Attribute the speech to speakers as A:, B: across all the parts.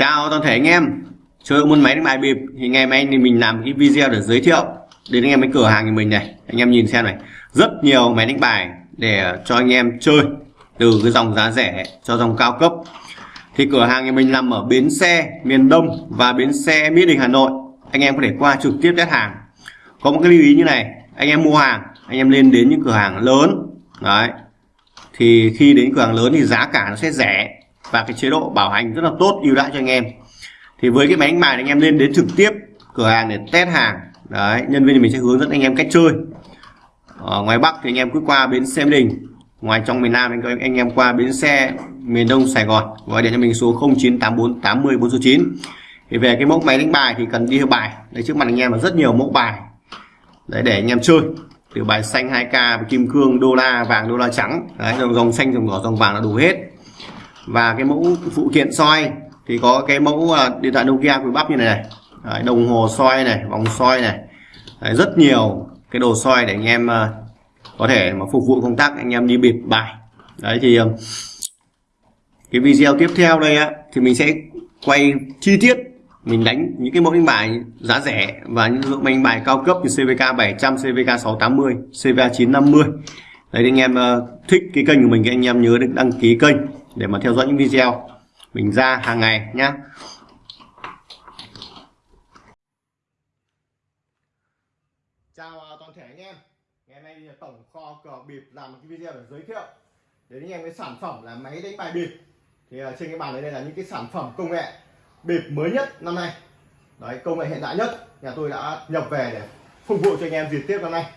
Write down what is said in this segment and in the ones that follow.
A: Chào toàn thể anh em. Chơi môn máy đánh bài bịp. Thì ngày mai thì mình làm cái video để giới thiệu đến anh em cái cửa hàng của mình này. Anh em nhìn xem này. Rất nhiều máy đánh bài để cho anh em chơi từ cái dòng giá rẻ cho dòng cao cấp. Thì cửa hàng của mình nằm ở bến xe, miền Đông và bến xe, Mỹ Đình, Hà Nội. Anh em có thể qua trực tiếp test hàng. Có một cái lưu ý như này. Anh em mua hàng, anh em lên đến những cửa hàng lớn. Đấy. Thì khi đến cửa hàng lớn thì giá cả nó sẽ rẻ và cái chế độ bảo hành rất là tốt ưu đãi cho anh em. Thì với cái máy đánh bài anh em lên đến trực tiếp cửa hàng để test hàng. Đấy nhân viên thì mình sẽ hướng dẫn anh em cách chơi. Ở ngoài Bắc thì anh em cứ qua bến xe Đình. Ngoài trong miền Nam anh, anh em qua bến xe miền Đông Sài Gòn. Gọi điện cho mình số 0984 80 409 thì về cái mẫu máy đánh bài thì cần đi theo bài. Đây trước mặt anh em là rất nhiều mẫu bài. Đấy để anh em chơi. Từ bài xanh 2k kim cương đô la vàng đô la trắng. Đấy dòng, dòng xanh dòng đỏ dòng vàng là đủ hết và cái mẫu phụ kiện soi thì có cái mẫu à, điện thoại Nokia quý bắp như này, này. Đấy, đồng hồ soi này vòng soi này. Đấy, rất nhiều cái đồ soi để anh em à, có thể mà phục vụ công tác anh em đi bịp bài. Đấy thì à, cái video tiếp theo đây á thì mình sẽ quay chi tiết mình đánh những cái mẫu đánh bài giá rẻ và những dụng đánh bài cao cấp như CVK 700, CVK 680, CVK 950 đấy anh em thích cái kênh của mình thì anh em nhớ đăng ký kênh để mà theo dõi những video mình ra hàng ngày nhé chào à, toàn thể anh em. Ngày nay tổng kho cờ bịp làm một cái video để giới thiệu đến anh em cái sản phẩm là máy đánh bài bịp. Thì à, trên cái bàn đây là những cái sản phẩm công nghệ bịp mới nhất năm nay. Đấy, công nghệ hiện đại nhất. Nhà tôi đã nhập về để phục vụ cho anh em dịp tiếp năm nay.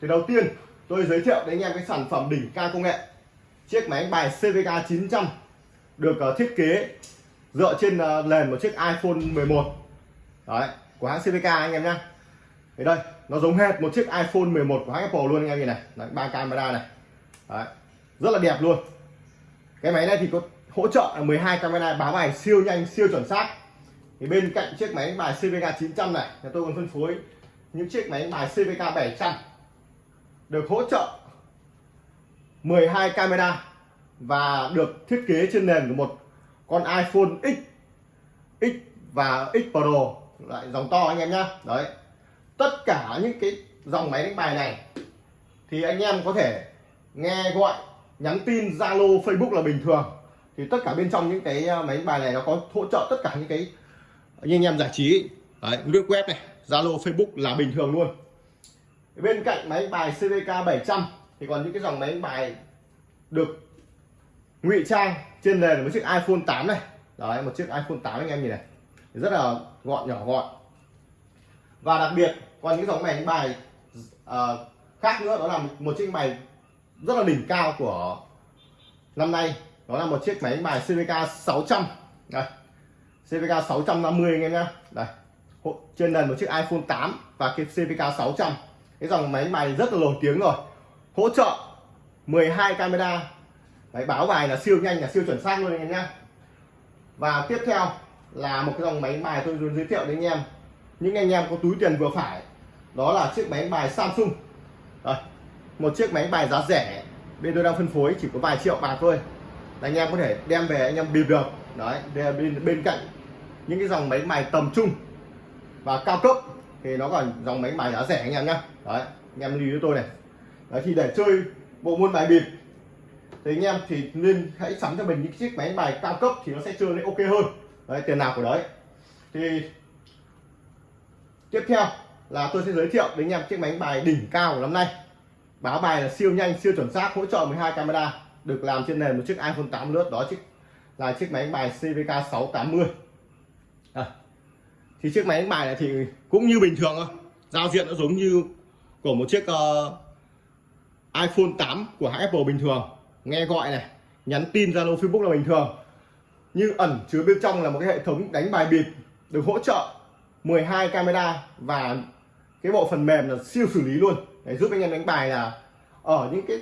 A: Thì đầu tiên, tôi giới thiệu đến anh em cái sản phẩm đỉnh cao công nghệ chiếc máy bài CVK 900 được ờ, thiết kế dựa trên ờ, nền một chiếc iPhone 11 đấy của hãng CVK anh em nhá. Thì đây nó giống hệt một chiếc iPhone 11 của hãng Apple luôn anh em nhìn này. Đấy, ba camera này. Đấy, rất là đẹp luôn. Cái máy này thì có hỗ trợ 12 camera báo bài siêu nhanh siêu chuẩn xác. Thì bên cạnh chiếc máy bài CVK 900 này thì tôi còn phân phối những chiếc máy bài CVK 700 được hỗ trợ 12 camera và được thiết kế trên nền của một con iPhone X X và X Pro. Lại dòng to anh em nhá. Đấy. Tất cả những cái dòng máy đánh bài này thì anh em có thể nghe gọi, nhắn tin, Zalo, Facebook là bình thường. Thì tất cả bên trong những cái ờ, máy đánh bài này nó có hỗ trợ tất cả những cái như anh em giải trí. Đấy, lướt web này, Zalo, Facebook là bình thường luôn. Bên cạnh máy bài CVK 700 thì còn những cái dòng máy đánh bài được ngụy trang trên nền một chiếc iPhone 8 này. Đấy một chiếc iPhone 8 anh em nhìn này. Rất là gọn nhỏ gọn. Và đặc biệt còn những dòng máy đánh bài uh, khác nữa đó là một chiếc bài rất là đỉnh cao của năm nay. Đó là một chiếc máy đánh bài CVK 600 đây CVK 650 anh em nhé đây trên nền một chiếc iPhone 8 và cái CVK 600 cái dòng máy bài rất là nổi tiếng rồi hỗ trợ 12 camera. Đấy, báo bài là siêu nhanh là siêu chuẩn xác luôn anh em nhé và tiếp theo là một cái dòng máy bài tôi muốn giới thiệu đến anh em. Những anh em có túi tiền vừa phải đó là chiếc máy bài Samsung. Rồi, một chiếc máy bài giá rẻ bên tôi đang phân phối chỉ có vài triệu bạc thôi. Anh em có thể đem về anh em bịp được. Đấy bên bên cạnh những cái dòng máy bài tầm trung và cao cấp thì nó còn dòng máy bài giá rẻ anh em nhá. Đấy anh em lưu ý tôi này đấy thì để chơi bộ môn bài bịp thì anh em thì nên hãy sắm cho mình những chiếc máy bài cao cấp thì nó sẽ chơi lên ok hơn. Đấy tiền nào của đấy. Thì tiếp theo là tôi sẽ giới thiệu đến anh em chiếc máy bài đỉnh cao của năm nay. Báo bài là siêu nhanh siêu chuẩn xác hỗ trợ 12 camera được làm trên nền một chiếc iPhone 8 lướt đó chiếc là chiếc máy bài CVK 680 à, thì chiếc máy bài này thì cũng như bình thường thôi. Giao diện nó giống như của một chiếc uh, iPhone 8 của hãng Apple bình thường. Nghe gọi này nhắn tin Zalo Facebook là bình thường. Như ẩn chứa bên trong là một cái hệ thống đánh bài bịp được hỗ trợ 12 camera và cái bộ phần mềm là siêu xử lý luôn. Để giúp anh em đánh bài là ở những cái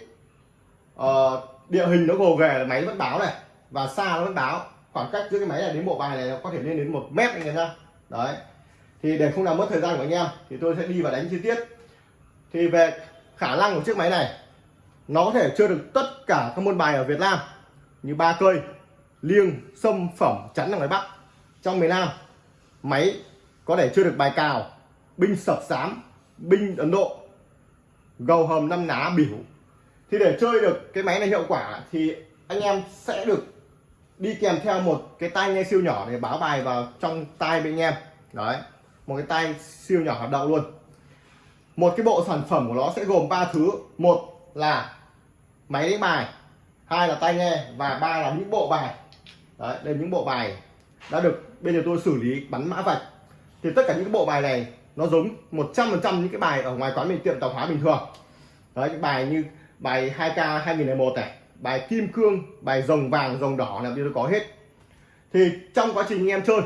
A: uh, địa hình nó gồ ghề là máy vẫn báo này và xa nó vẫn báo. Khoảng cách giữa cái máy này đến bộ bài này nó có thể lên đến một mét anh em ra đấy. Thì để không làm mất thời gian của anh em thì tôi sẽ đi vào đánh chi tiết. Thì về khả năng của chiếc máy này nó có thể chơi được tất cả các môn bài ở Việt Nam như ba cây, liêng, sâm, phẩm, chắn ở ngoài Bắc. Trong miền Nam, máy có thể chơi được bài cào, binh sập sám, binh Ấn Độ, gầu hầm năm ná biểu thì để chơi được cái máy này hiệu quả thì anh em sẽ được đi kèm theo một cái tai nghe siêu nhỏ để báo bài vào trong tai bên anh em. Đấy, một cái tai siêu nhỏ hoạt động luôn. Một cái bộ sản phẩm của nó sẽ gồm ba thứ. Một là máy đánh bài, hai là tai nghe và ba là những bộ bài. Đấy, đây những bộ bài đã được bây giờ tôi xử lý bắn mã vạch. Thì tất cả những bộ bài này nó giống 100% những cái bài ở ngoài quán mình, tiệm tạp hóa bình thường. Đấy, những bài như bài 2k 2001 này, bài kim cương, bài rồng vàng, rồng đỏ là bây giờ có hết. Thì trong quá trình anh em chơi,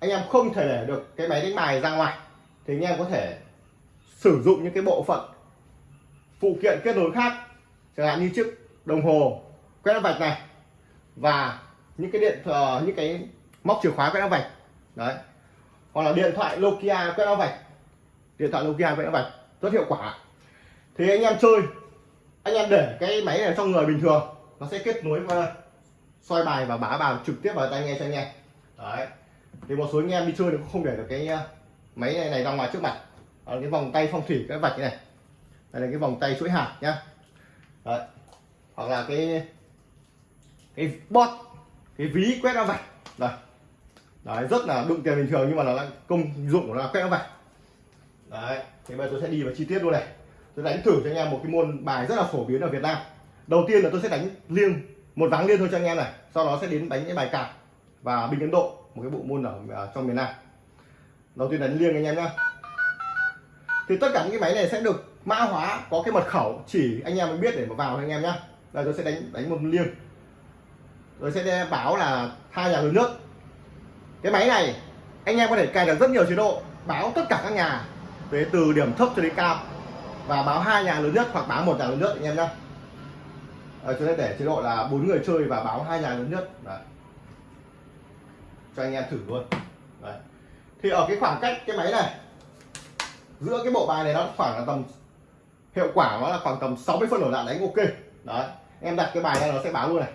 A: anh em không thể để được cái máy đánh bài ra ngoài. Thì anh em có thể sử dụng những cái bộ phận phụ kiện kết nối khác chẳng hạn như chiếc đồng hồ quét vạch này và những cái điện uh, những cái móc chìa khóa quét vạch. Đấy. Hoặc là điện thoại Nokia quét vạch. Điện thoại Nokia quét vạch rất hiệu quả. Thì anh em chơi anh em để cái máy này trong người bình thường nó sẽ kết nối và soi bài và bá bài trực tiếp vào tai nghe cho anh em. Đấy. Thì một số anh em đi chơi thì không để được cái ờ, máy này, này ra ngoài trước mặt. Ở cái vòng tay phong thủy cái vạch này đây là cái vòng tay chuỗi hạt nhá. Đấy. hoặc là cái cái bot cái ví quét áo vạch rồi. Đấy rất là đụng tiền bình thường nhưng mà nó là công dụng của nó là quét áo vạch đấy thì bây giờ tôi sẽ đi vào chi tiết luôn này. Tôi đánh thử cho anh em một cái môn bài rất là phổ biến ở Việt Nam. Đầu tiên là tôi sẽ đánh liêng một ván liêng thôi cho anh em này. Sau đó sẽ đến đánh cái bài cạp và bình Ấn Độ một cái bộ môn ở, ở trong miền Nam. Đầu tiên đánh liêng anh em nhá. Thì tất cả những cái máy này sẽ được mã hóa có cái mật khẩu chỉ anh em mới biết để mà vào anh em nhá. Đây tôi sẽ đánh đánh một liêng. Rồi sẽ báo là hai nhà lớn nước. Cái máy này anh em có thể cài được rất nhiều chế độ. Báo tất cả các nhà về từ điểm thấp cho đến cao. Và báo hai nhà lớn nhất hoặc báo một nhà lớn nhất anh em nhé à, chúng ta để chế độ là bốn người chơi và báo hai nhà lớn nhất Đấy. cho anh em thử luôn. Đấy. thì ở cái khoảng cách cái máy này giữa cái bộ bài này nó khoảng là tầm hiệu quả nó là khoảng tầm 60 phân đổ lại đánh ok. Đấy, em đặt cái bài này nó sẽ báo luôn này.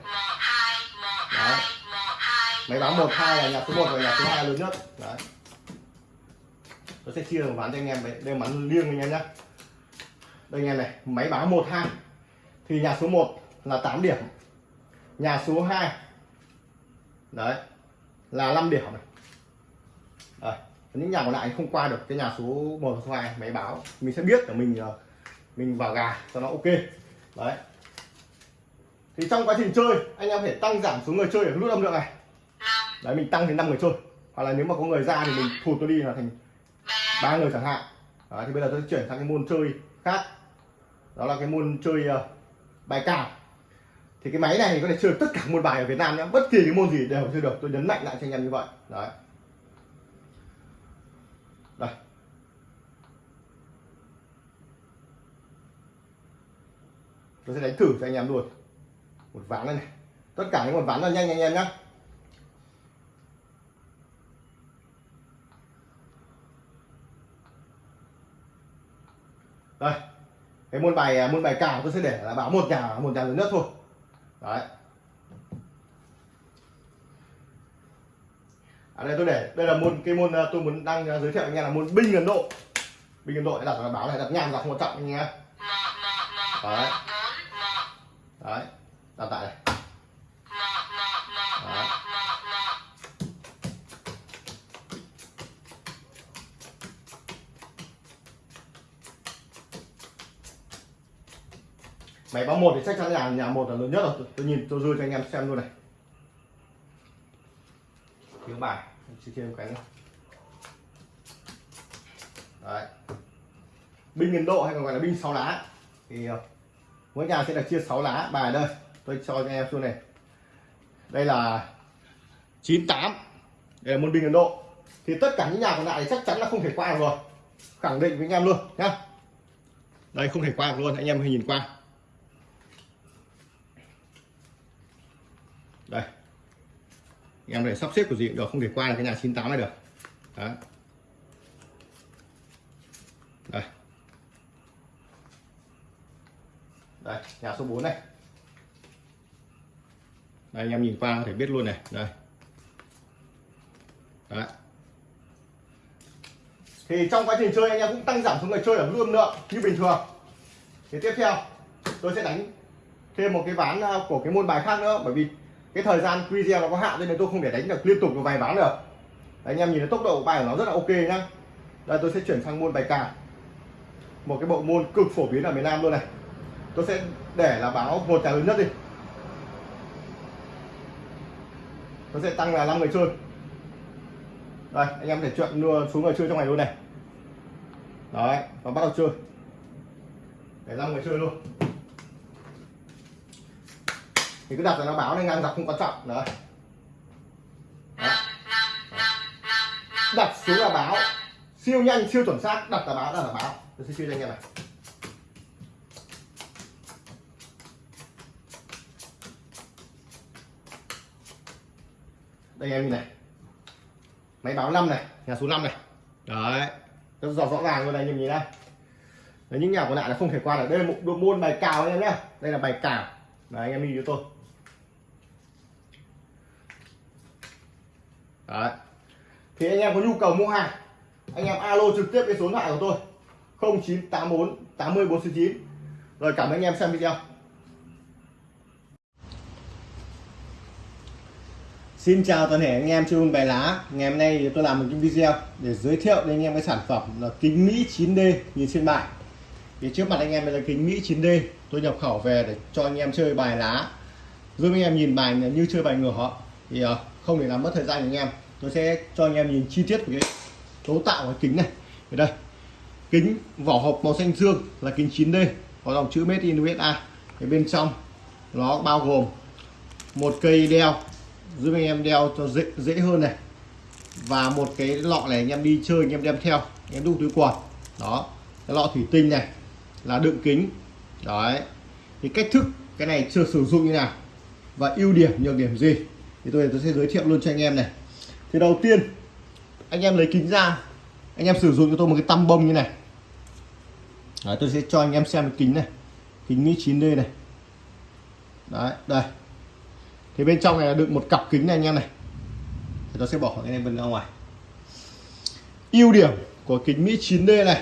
A: Đấy. máy báo một, hai là nhà số 1 và nhà số 2 lớn nhất. Đấy. Nó sẽ chia một ván cho anh em đấy, đây bán liêng anh em nhé đây anh em này, máy báo 12 thì nhà số 1 là 8 điểm. Nhà số 2 đấy, là 5 điểm này. Đấy. những nhà còn lại không qua được cái nhà số 1 số 2 máy báo. Mình sẽ biết là mình ờ, mình vào gà cho nó ok. Đấy. Thì trong quá trình chơi anh em phải tăng giảm số người chơi ở nút âm lượng này. Đấy mình tăng đến 5 người chơi. Hoặc là nếu mà có người ra thì mình thụt nó đi là thành ba người chẳng hạn. Đấy, thì bây giờ tôi chuyển sang cái môn chơi khác. Đó là cái môn chơi uh, bài cào. Thì cái máy này có thể chơi tất cả môn bài ở Việt Nam nhé bất kỳ cái môn gì đều chơi được. Tôi nhấn mạnh lại cho anh em như vậy. Đấy tôi sẽ đánh thử cho anh em luôn. Một ván này, này. Tất cả những một ván là nhanh anh em nhé đây. Cái môn bài à, môn bài cào tôi sẽ để là báo một nhà một nhà lớn nhất thôi. Đấy. Ở đây tôi để đây là môn cái môn à, tôi muốn đang giới thiệu anh em là môn binh ấn độ. Binh ấn độ đặt là báo này đặt nhang đặt một trọng anh em đấy đấy đặt tại này đấy. máy báo một thì chắc chắn là nhà một là lớn nhất rồi. Tôi nhìn, tôi dư cho anh em xem luôn này. Thiếu bài chỉ thêm cái nữa. Đấy. Binh Ấn Độ hay còn gọi là binh sáu lá thì ờ, mỗi nhà sẽ được chia 6 lá. Bài đây. Tôi cho cho em xuống này. Đây là 98 đây là môn binh Ấn Độ. Thì tất cả những nhà còn lại thì chắc chắn là không thể qua được rồi. Khẳng định với anh em luôn, nhá. Đây, không thể qua được luôn. Anh em hãy nhìn qua. Đây. Anh em để sắp xếp của gì cũng được. Không thể qua được cái nhà 98 này được. Đấy. Đây nhà số 4 này. Đây anh em nhìn qua có thể biết luôn này. Đây. Đấy. thì trong quá trình chơi anh em cũng tăng giảm số người chơi ở luôn lượng như bình thường. Thì tiếp theo tôi sẽ đánh thêm một cái ván à, của cái môn bài khác nữa bởi vì cái thời gian video nó có hạn nên tôi không thể đánh được liên tục được vài ván được. Đấy, anh em nhìn thấy tốc độ bài của nó rất là ok nhá. Đây tôi sẽ chuyển sang môn bài cào một cái bộ môn cực phổ biến ở miền Nam luôn này tôi sẽ để là báo một trả lớn nhất đi. Tôi sẽ tăng là 5 người chơi. Đây, anh em để chuyện chọn đưa xuống người chơi trong này luôn này đấy, và bắt đầu chơi. Để 5 người chơi luôn. Thì cứ đặt là nó báo nên ngang dọc không quan trọng. Đấy. Đặt xuống là báo. Siêu nhanh, siêu chuẩn xác. Đặt là báo, đặt là báo. Tôi sẽ chơi cho anh em này. Đây em nhìn này. Máy báo 5 này nhà số 5 này. Đấy. Rất rõ rõ ràng luôn này nhìn nhìn đây đấy, những nhà còn lại là không thể qua được. Đây là một bộ môn bài cào anh em nhé đây là bài cào. Đấy anh em nhìn cho tôi. Đấy. Thì anh em có nhu cầu mua hàng anh em alo trực tiếp cái số điện thoại của tôi. 0984 80 499 rồi cảm ơn anh em xem video Xin chào toàn thể anh em chơi bài lá. Ngày hôm nay thì tôi làm một cái video để giới thiệu đến anh em cái sản phẩm là kính Mỹ 9D nhìn trên bài thì trước mặt anh em đây là kính Mỹ 9D tôi nhập khẩu về để cho anh em chơi bài lá. Giúp anh em nhìn bài như chơi bài ngửa. Thì ờ, không để làm mất thời gian của anh em. Tôi sẽ cho anh em nhìn chi tiết về cái cấu tạo của kính này. Ở đây, kính vỏ hộp màu xanh dương là kính 9D có dòng chữ Made in USA ở bên trong nó bao gồm một cây đeo giúp anh em đeo cho dễ dễ hơn này. Và một cái lọ này anh em đi chơi anh em đem theo anh em đúc túi quần đó cái lọ thủy tinh này là đựng kính. Đấy thì cách thức cái này chưa sử dụng như nào và ưu điểm nhược điểm gì thì tôi tôi sẽ giới thiệu luôn cho anh em này. Thì đầu tiên anh em lấy kính ra anh em sử dụng cho tôi một cái tăm bông như này. Đấy, tôi sẽ cho anh em xem cái kính này kính Mỹ 9D này. Đấy đây thì bên trong này là đựng một cặp kính này anh em này. Thì tôi sẽ bỏ cái này bên ra ngoài. Ưu điểm của kính Mỹ 9D này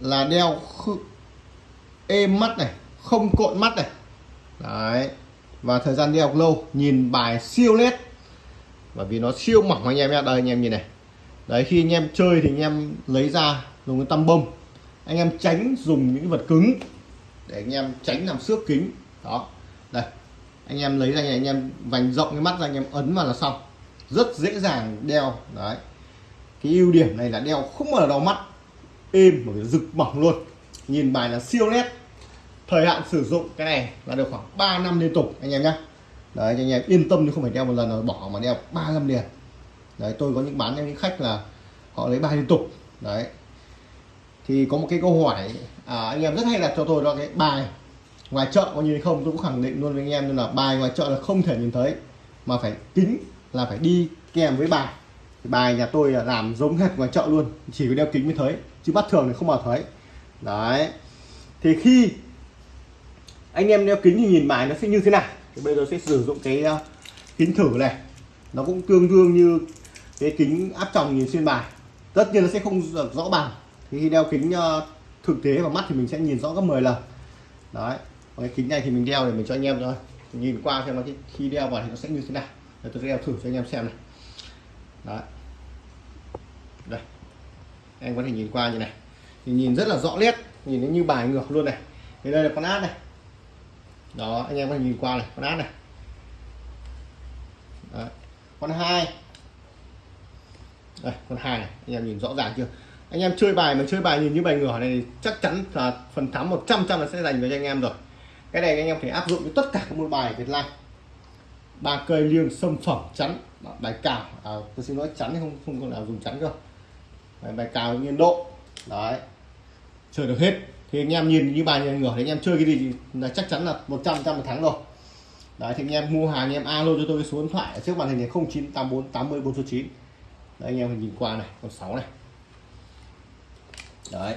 A: là đeo êm mắt này, không cộn mắt này. Đấy. Và thời gian đeo lâu, nhìn bài siêu nét bởi vì nó siêu mỏng anh em nhé. Đây anh em nhìn này. Đấy, khi anh em chơi thì anh em lấy ra dùng cái tăm bông. Anh em tránh dùng những vật cứng để anh em tránh làm xước kính. Đó. Đây anh em lấy ra anh em vành rộng cái mắt ra anh em ấn vào là xong. Rất dễ dàng đeo đấy. Cái ưu điểm này là đeo không bao giờ đau mắt êm một rực bỏng luôn. Nhìn bài là siêu nét. Thời hạn sử dụng cái này là được khoảng 3 năm liên tục anh em nhé đấy anh em yên tâm chứ không phải đeo một lần rồi bỏ mà đeo 3 năm liền. Đấy tôi có những bán cho những khách là họ lấy bài liên tục. Đấy. Thì có một cái câu hỏi à, anh em rất hay đặt cho tôi đó cái bài ngoài chợ có nhìn không, tôi cũng khẳng định luôn với anh em là bài ngoài chợ là không thể nhìn thấy, mà phải kính là phải đi kèm với bài. Bài nhà tôi là làm giống hệt ngoài chợ luôn, chỉ có đeo kính mới thấy, chứ bắt thường thì không bao thấy. Đấy. Thì khi anh em đeo kính thì nhìn bài nó sẽ như thế nào? Thì bây giờ sẽ sử dụng cái ờ, kính thử này. Nó cũng tương đương như cái kính áp tròng nhìn xuyên bài. Tất nhiên nó sẽ không rõ bằng. Thì khi đeo kính ờ, thực tế vào mắt thì mình sẽ nhìn rõ gấp 10 lần. Đấy cái kính này thì mình đeo để mình cho anh em thôi. Nhìn qua xem nó khi đeo vào thì nó sẽ như thế nào. Để tôi đeo thử cho anh em xem này. Đấy. Đây. Em có thể nhìn qua như này. Thì nhìn rất là rõ nét. Nhìn nó như bài ngược luôn này. Thì đây là con át này. Đó, anh em có thể nhìn qua này, con át này. Đấy. con hai. Đây, con hai này. Anh em nhìn rõ ràng chưa? Anh em chơi bài mà chơi bài nhìn như bài ngửa này chắc chắn là phần thắng 100 trăm là sẽ dành cho anh em rồi cái này anh em phải áp dụng với tất cả các môn bài Việt Nam. Ba cây liêng sâm phẩm chắn. Bài cào. À, tôi xin nói chắn không không còn nào dùng chắn cơ. Bài, bài cào nhiên độ. Đấy. Chơi được hết. Thì anh em nhìn như bài như ngửa thì anh em chơi cái gì là chắc chắn là 100 trăm một thắng rồi. Đấy thì anh em mua hàng anh em alo cho tôi cái số điện thoại ở trước màn hình này 0984 80 409 đấy anh em nhìn qua này con 6 này. Đấy.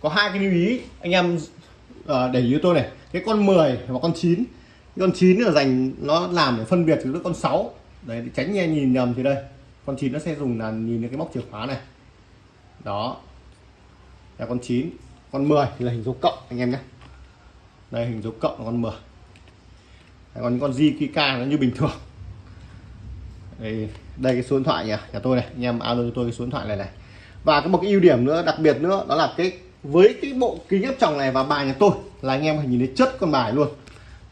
A: Có hai cái lưu ý anh em uh, để ý tôi này cái con 10 và con 9 cái con 9 là dành nó làm để phân biệt với con 6 đấy tránh nghe nhìn nhầm thì đây.
B: Con 9 nó sẽ dùng là nhìn cái móc chìa khóa này. Đó. Là con 9 con 10 thì là hình dấu cộng anh em nhé. Đây hình dấu cộng là con 10 Đấy, còn những con di nó như bình thường. Đây, đây cái số điện thoại nhà, nhà tôi này. Anh em alo cho tôi cái số điện thoại này này. Và có một cái ưu điểm nữa đặc biệt nữa đó là cái với cái bộ kính áp tròng này và bài nhà tôi là anh em phải nhìn thấy chất con bài luôn.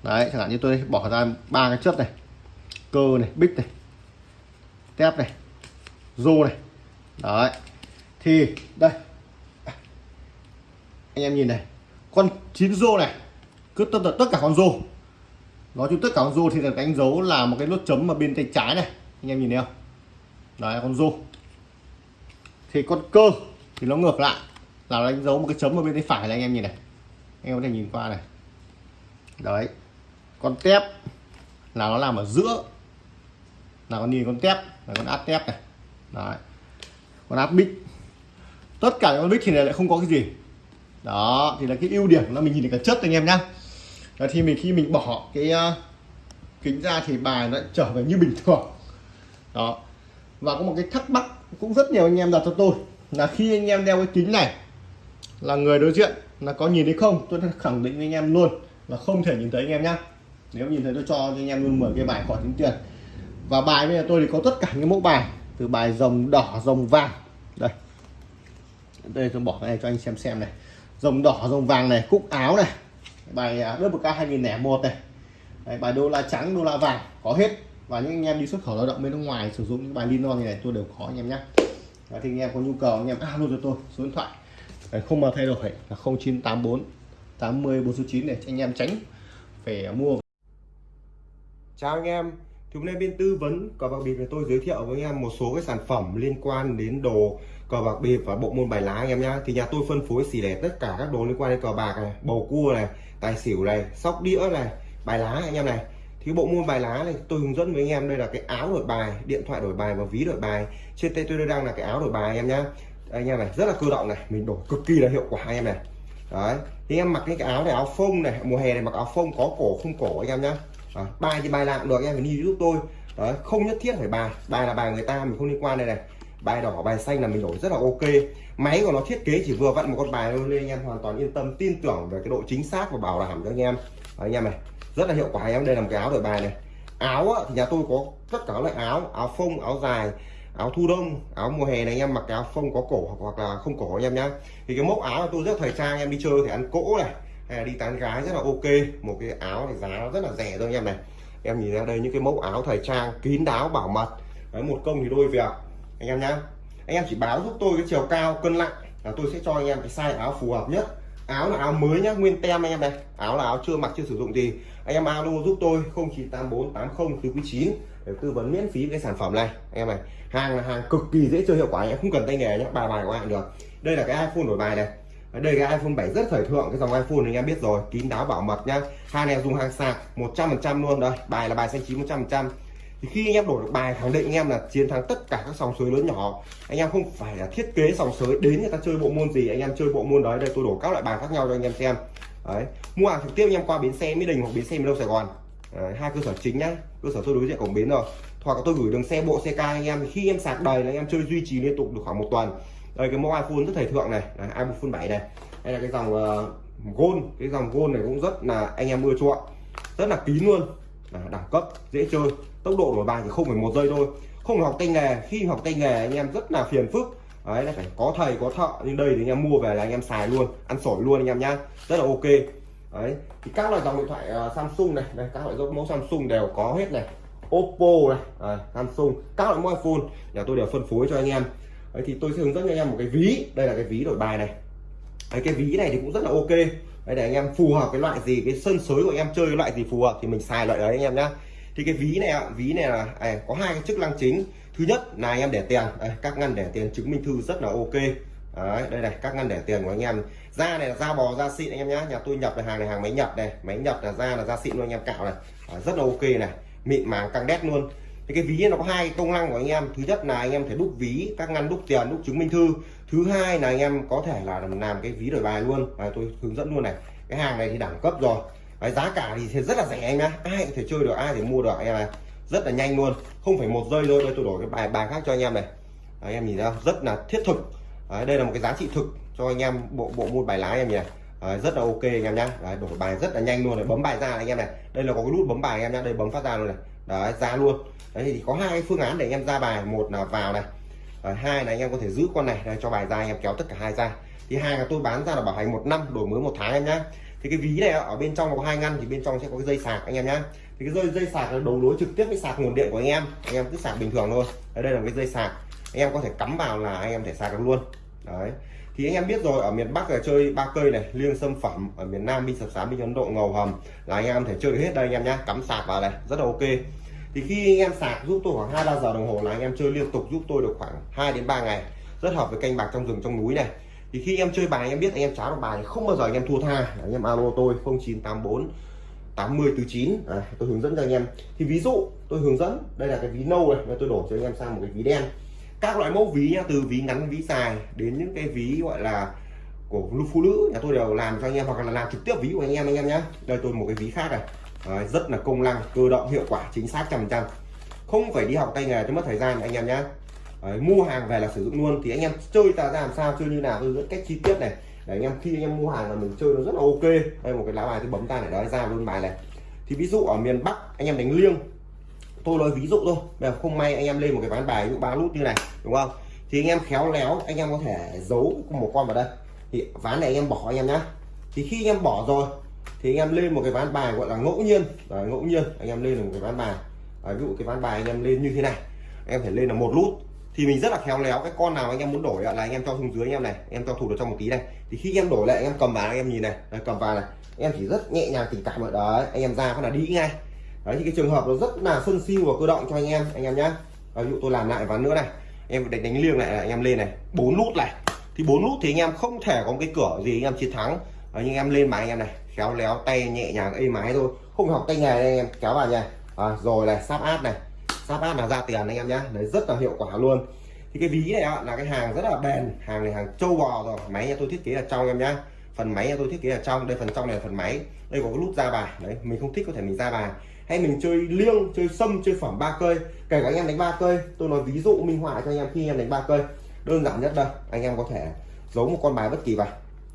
B: Đấy, chẳng hạn như tôi bỏ ra ba cái chất này, cơ này, bích này, tép này, rô này. Đấy, thì đây. Anh em nhìn này, con chín rô này, cứ tất tất cả con rô. Nói chung tất cả con rô thì được đánh dấu là một cái nốt chấm ở bên tay trái này. Anh em nhìn thấy không? Đấy, con rô. Thì con cơ thì nó ngược lại là đánh dấu một cái chấm ở bên tay phải này anh em nhìn này. Anh em có thể nhìn qua này. Đấy. Con tép. Là nó làm ở giữa. Là con nhìn con tép. Là con áp tép này. Đấy. Con áp bích. Tất cả con bích thì này lại không có cái gì. Đó thì là cái ưu điểm là mình nhìn được cả chất anh em nhá. Và thì mình khi mình bỏ cái uh, kính ra thì bài nó trở về như bình thường. Đó. Và có một cái thắc mắc cũng rất nhiều anh em đặt cho tôi là khi anh em đeo cái kính này là người đối diện là có nhìn thấy không tôi khẳng định với anh em luôn là không thể nhìn thấy anh em nhá. Nếu nhìn thấy tôi cho anh em luôn 10 cái bài khỏi tính tiền. Và bài bây giờ tôi thì có tất cả những mẫu bài từ bài rồng đỏ rồng vàng. Đây. Đây tôi bỏ cái này cho anh xem xem này. Rồng đỏ rồng vàng này cúc áo này. Bài à, đất một k 2001 này. Đấy, bài đô la trắng đô la vàng có hết. Và những anh em đi xuất khẩu lao động bên nước ngoài sử dụng những bài lino như này tôi đều có anh em nhé và thì anh em có nhu cầu anh em alo cho tôi số điện thoại. Đấy, không mà thay đổi là 0984 80 49 để anh em tránh phải mua. Chào anh em thì hôm nay bên tư vấn cờ bạc bịp này tôi giới thiệu với anh em một số cái sản phẩm liên quan đến đồ cờ bạc bịp và bộ môn bài lá anh em nhá. Thì nhà tôi phân phối xỉ lẻ tất cả các đồ liên quan đến cờ bạc này bầu cua này tài xỉu này sóc đĩa này bài lá anh em này. Thì bộ môn bài lá này tôi hướng dẫn với anh em đây là cái áo đổi bài điện thoại đổi bài và ví đổi bài. Trên tay tôi đang là cái áo đổi bài anh em nhá anh em này rất là cơ động này. Mình đổi cực kỳ là hiệu quả anh em này. Đấy thì em mặc cái, áo này áo phông này mùa hè này mặc áo phông có cổ không cổ anh em nhá. À, bài thì bài làm được anh em phải đi giúp tôi. Đấy không nhất thiết phải bài bài là bài người ta mình không liên quan đây này. Bài đỏ bài xanh là mình đổi rất là ok. Máy của nó thiết kế chỉ vừa vặn một con bài thôi nên anh em hoàn toàn yên tâm tin tưởng về cái độ chính xác và bảo đảm cho anh em. Đấy, anh em này rất là hiệu quả anh em. Đây là một cái áo đổi bài này. Áo thì nhà tôi có tất cả các loại áo áo phông áo dài áo thu đông, áo mùa hè này anh em mặc áo phông có cổ hoặc là không cổ anh em nhá. Thì cái mẫu áo tôi rất thời trang em đi chơi thì ăn cỗ này, hay là đi tán gái rất là ok. Một cái áo này giá rất là rẻ thôi anh em này. Em nhìn ra đây những cái mẫu áo thời trang, kín đáo, bảo mật. Đấy, một công thì đôi việc, anh em nhá. Anh em chỉ báo giúp tôi cái chiều cao, cân nặng là tôi sẽ cho anh em cái size áo phù hợp nhất. Áo là áo mới nhá, nguyên tem anh em này. Áo là áo chưa mặc, chưa sử dụng gì anh em alo giúp tôi 0984 80 quý chín để tư vấn miễn phí cái sản phẩm này. Anh em này, hàng là hàng cực kỳ dễ chơi, hiệu quả anh em không cần tay nghề nhé, bài bài của anh được. Đây là cái iPhone đổi bài này. Đây cái iPhone 7 rất thời thượng, cái dòng iPhone này anh em biết rồi, kín đáo bảo mật nhá. Hàng này dùng hàng sạc 100% luôn đây. Bài là bài xanh chín 100% thì khi anh em đổi được bài, khẳng định anh em là chiến thắng tất cả các sòng sới lớn nhỏ. Anh em không phải là thiết kế sòng sới đến người ta chơi bộ môn gì, anh em chơi bộ môn đấy. Đây tôi đổ các loại bài khác nhau cho anh em xem. Đấy, mua hàng trực tiếp anh em qua bến xe mỹ đình hoặc bến xe miền đông sài gòn đấy, hai cơ sở chính nhá. Cơ sở tôi đối diện cổng bến rồi. Hoặc là tôi gửi đường xe bộ xe ca anh em. Khi em sạc đầy là anh em chơi duy trì liên tục được khoảng một tuần. Đây cái mẫu iphone rất thời thượng này. Đấy, iphone 7 này. Đây là cái dòng uh, gold. Cái dòng gold này cũng rất là anh em ưa chuộng. Rất là kín luôn. À, đẳng cấp dễ chơi. Tốc độ đổi bài chỉ không phải một giây thôi. Không học tay nghề. Khi học tay nghề anh em rất là phiền phức. Đấy là phải có thầy có thợ. Nhưng đây thì anh em mua về là anh em xài luôn. Ăn sổi luôn anh em nhá. Rất là ok đấy thì các loại dòng điện thoại uh, Samsung này đây các loại mẫu Samsung đều có hết này. Oppo này à, Samsung các loại mẫu iPhone nhà tôi đều phân phối cho anh em. Đấy, thì tôi sẽ hướng dẫn cho anh em một cái ví đây là cái ví đổi bài này. Đấy, cái ví này thì cũng rất là ok. Đấy, để anh em phù hợp cái loại gì cái sân sới của anh em chơi cái loại gì phù hợp thì mình xài loại đấy anh em nhá. Thì cái ví này ví này là à, có hai cái chức năng chính. Thứ nhất là anh em để tiền đây, các ngăn để tiền chứng minh thư rất là ok đấy, đây này các ngăn để tiền của anh em. Da này là da bò da xịn anh em nhá. Nhà tôi nhập là hàng này hàng máy nhập này. Máy nhập là da là da xịn luôn anh em cạo này. À, rất là ok này. Mịn màng căng đét luôn. Thì cái ví nó có hai công năng của anh em. Thứ nhất là anh em thể đúc ví các ngăn đúc tiền đúc chứng minh thư. Thứ hai là anh em có thể là làm cái ví đổi bài luôn. Và tôi hướng dẫn luôn này. Cái hàng này thì đẳng cấp rồi. Đấy, giá cả thì rất là rẻ anh nhá. Ai có thể chơi được ai thì mua được anh em này rất là nhanh luôn. Không phải một giây thôi. Đây tôi đổi cái bài bài khác cho anh em này. Đấy, anh em nhìn ra rất là thiết thực đấy, đây là một cái giá trị thực cho anh em bộ bộ môn bài lá anh em nhỉ đấy, rất là ok anh em nhá đấy, đổi bài rất là nhanh luôn này bấm bài ra này, anh em này đây là có cái nút bấm bài anh em nhá đây bấm phát ra luôn này đấy ra luôn đấy thì có hai cái phương án để anh em ra bài một là vào này đấy, hai là anh em có thể giữ con này đây, cho bài ra anh em kéo tất cả hai ra thì hai là tôi bán ra là bảo hành một năm đổi mới một tháng em nhá thì cái ví này ở bên trong có hai ngăn thì bên trong sẽ có cái dây sạc anh em nhá thì cái dây dây sạc là đầu nối trực tiếp với sạc nguồn điện của anh em anh em cứ sạc bình thường thôi Đấy, đây là cái dây sạc anh em có thể cắm vào là anh em thể sạc được luôn đấy thì anh em biết rồi ở miền Bắc là chơi ba cây này liêng sâm phẩm ở miền Nam binh sập sám binh ấn độ ngầu hầm là anh em thể chơi được hết đây anh em nhá cắm sạc vào này rất là ok thì khi anh em sạc giúp tôi khoảng hai ba giờ đồng hồ là anh em chơi liên tục giúp tôi được khoảng 2 đến 3 ngày rất hợp với canh bạc trong rừng trong núi này thì khi em chơi bài anh em biết anh em cháo được bài thì không bao giờ anh em thua tha anh em alo tôi 0984 80 từ 9 à, tôi hướng dẫn cho anh em thì ví dụ tôi hướng dẫn đây là cái ví nâu này tôi đổ cho anh em sang một cái ví đen các loại mẫu ví nhá từ ví ngắn ví dài đến những cái ví gọi là của phụ nữ nhà tôi đều làm cho anh em hoặc là làm trực tiếp ví của anh em anh em nhé đây tôi một cái ví khác này. Đấy, rất là công năng cơ động hiệu quả chính xác trăm trăm. Không phải đi học tay nghề cho mất thời gian anh em nhé Đấy, mua hàng về là sử dụng luôn. Thì anh em chơi ta ra làm sao chơi như nào tôi rất cách chi tiết này. Để anh em khi anh em mua hàng là mình chơi nó rất là ok. Đây một cái lá bài tôi bấm tay để đó ra luôn bài này. Thì ví dụ ở miền Bắc anh em đánh liêng tôi nói ví dụ thôi bây không may anh em lên một cái ván bài ví dụ ba nút như này đúng không thì anh em khéo léo anh em có thể giấu một con vào đây thì ván này anh em bỏ anh em nhá thì khi anh em bỏ rồi thì anh em lên một cái ván bài gọi là ngẫu nhiên Đấy, ngẫu nhiên anh em lên một cái ván bài Đấy, ví dụ cái ván bài anh em lên như thế này anh em phải lên là một nút thì mình rất là khéo léo cái con nào anh em muốn đổi là anh em cho xuống dưới anh em này anh em cho thủ được trong một tí này thì khi anh em đổi lại anh em cầm vào anh em nhìn này đấy, cầm vào này anh em chỉ rất nhẹ nhàng tình cảm ở đấy anh em ra có là đi ngay đấy thì cái trường hợp nó rất là sân siêu và cơ động cho anh em anh em nhá. Ví dụ tôi làm lại ván nữa này. Em đánh đánh liêng lại anh em lên này. Bốn nút này. Thì bốn nút thì anh em không thể có một cái cửa gì anh em chiến thắng. Đấy, nhưng em lên mà anh em này. Khéo léo tay nhẹ nhàng êm ái thôi. Không học tay nghề anh em kéo vào nhà. À, rồi này sắp áp này. Sắp áp là ra tiền anh em nhá. Đấy rất là hiệu quả luôn. Thì cái ví này là cái hàng rất là bền. Hàng này hàng châu bò rồi. Máy nhà tôi thiết kế là trong em nhá. Phần máy nhà tôi thiết kế là trong. Đây phần trong này là phần máy. Đây có cái nút ra bài. Đấy mình không thích có thể mình ra bài hay mình chơi liêng, chơi sâm, chơi phẩm ba cây. Kể cả anh em đánh ba cây, tôi nói ví dụ minh họa cho anh em khi anh em đánh ba cây. Đơn giản nhất đây, anh em có thể giấu một con bài bất kỳ vào.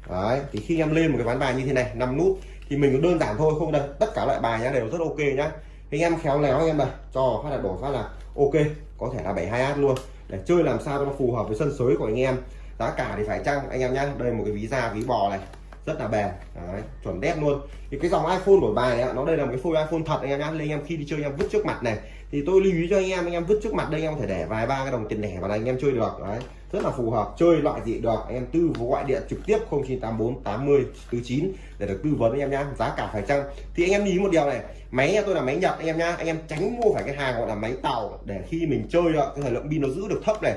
B: Đấy, thì khi em lên một cái ván bài như thế này, năm nút, thì mình đơn giản thôi, không đây tất cả loại bài nhá, đều rất ok nhá. Anh em khéo léo anh em này, cho phát là đổ phát là ok, có thể là 72 h luôn. Để chơi làm sao cho nó phù hợp với sân sới của anh em. Giá cả thì phải chăng, anh em nhá, đây một cái ví da, ví bò này rất là bền Đấy, chuẩn đét luôn thì cái dòng iPhone đổi bài này nó đây là một cái phôi iPhone thật anh em nhá nên anh em khi đi chơi anh em vứt trước mặt này thì tôi lưu ý cho anh em anh em vứt trước mặt đây anh em có thể để vài ba cái đồng tiền lẻ vào đây anh em chơi được đấy rất là phù hợp chơi loại gì được anh em tư gọi điện trực tiếp 0984 80 49 để được tư vấn anh em nhá giá cả phải chăng thì anh em ý một điều này máy nhà tôi là máy nhật anh em nhá anh em tránh mua phải cái hàng gọi là máy tàu để khi mình chơi cái thời lượng pin nó giữ được thấp này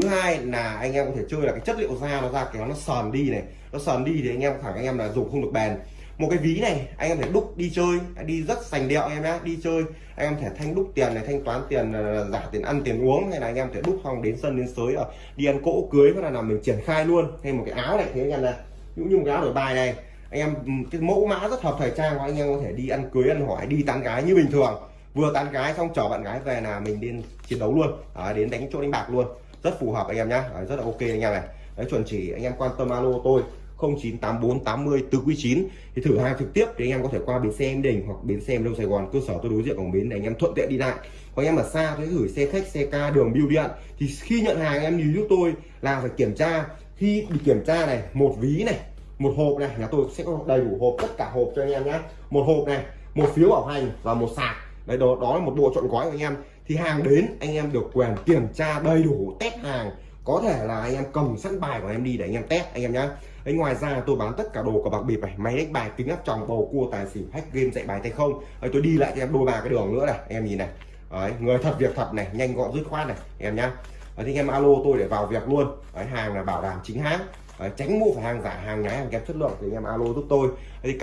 B: thứ hai là anh em có thể chơi là cái chất liệu da nó ra kéo nó sờn đi này nó sờn đi thì anh em thẳng anh em là dùng không được bền. Một cái ví này anh em thể đúc đi chơi đi rất sành điệu em nhé đi chơi. Anh em thể thanh đúc tiền này thanh toán tiền ờ, giả tiền ăn tiền uống hay là anh em thể đúc xong đến sân đến sới ở đi ăn cỗ cưới hay là làm mình triển khai luôn. Hay một cái áo này thế anh em này cũng như một cái áo đổi bài này. Anh em cái mẫu mã rất hợp thời trang của anh em có thể đi ăn cưới ăn hỏi đi tán gái như bình thường. Vừa tán gái xong chở bạn gái về là mình đến chiến đấu luôn. À, đến đánh chỗ đánh bạc luôn rất phù hợp anh em nhá. Rất là ok anh em này. Đấy, chuẩn chỉ anh em quan tâm alo tôi 0984 80 từ quý 9 thì thử hàng trực tiếp thì anh em có thể qua bến xe em đình hoặc bến xe em đông Sài Gòn, cơ sở tôi đối diện cổng bến để anh em thuận tiện đi lại. Còn anh em ở xa thì gửi xe khách, xe ca, đường, bưu điện. Thì khi nhận hàng anh em nhìn giúp tôi là phải kiểm tra. Khi bị kiểm tra này, một ví này, một hộp này, nhà tôi sẽ có đầy đủ hộp, tất cả hộp cho anh em nhé một hộp này, một phiếu bảo hành và một sạc. Đấy, đó đó là một bộ chọn gói của anh em thì hàng đến anh em được quyền kiểm tra đầy đủ test hàng. Có thể là anh em cầm sẵn bài của em đi để anh em test anh em nhá. Đấy, ngoài ra tôi bán tất cả đồ của bạc bịp này. Máy đánh bài kính áp tròng bầu cua tài xỉu hack game dạy bài tay không. Đấy, tôi đi lại cho em đôi ba cái đường nữa này em nhìn này. Đấy, người thật việc thật này nhanh gọn dứt khoát này em nhá. Đấy, thì em alo tôi để vào việc luôn. Đấy, hàng là bảo đảm chính hãng. Đấy, tránh mua phải hàng giả hàng nhái hàng kém chất lượng thì anh em alo giúp tôi. Đấy,